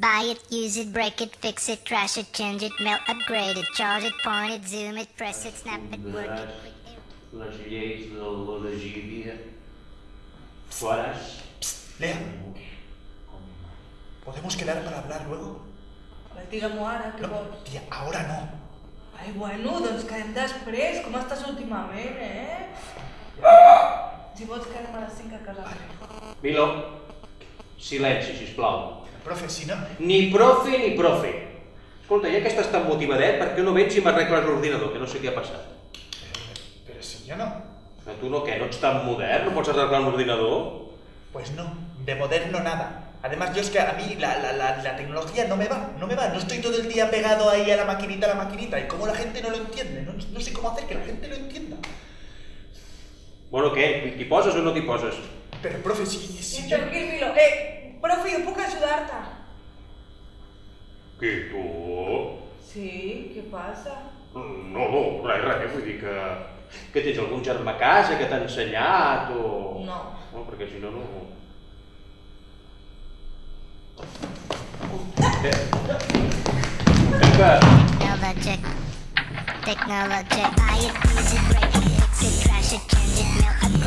Buy it, use it, break it, fix it, trash it, change it, melt, upgrade it, charge it, point it, zoom it, press it, snap it, work it. quick it. lleis de la legíbia. Faràs? Lea, ¿podemos quedar para hablar luego? Pues digue-m'ho ara, què No, vols? tía, ahora no. Ai, bueno, doncs quedem després. Com estàs últimament, eh? Si vols quedem a les 5 a casa. Milo, silenci, sisplau. Profe, si no... Ni profe ni profe. Escolta, ja que estàs tan motivadet, per què no vens i m'arregles l'ordinador, que no sé què ha passat? Pero si yo no... A tu no què, no ets tan modern? No pots arreglar un ordinador? Pues no, de moderno nada. Además, yo es que a mí la, la, la, la tecnología no me va, no me va. No estoy todo el día pegado ahí a la maquinita, a la maquinita. Y cómo la gente no lo entiende. No, no sé cómo hacer que la gente lo entienda. Bueno, què? T'hi poses o no t'hi poses? Pero, profe, si, Sí, si yo... tranquil, Milo. Eh, profe, jo puc ajudar-te? Qui, tu? Sí, què passa? No, no, res, res, vull dir que... Que tens algun germà a casa que t'ha ensenyat o... No. No, perquè si no, no... Eh. Technologic. Technologic. Buy it, use it, break it, fix it, trash it, change it, melt, it,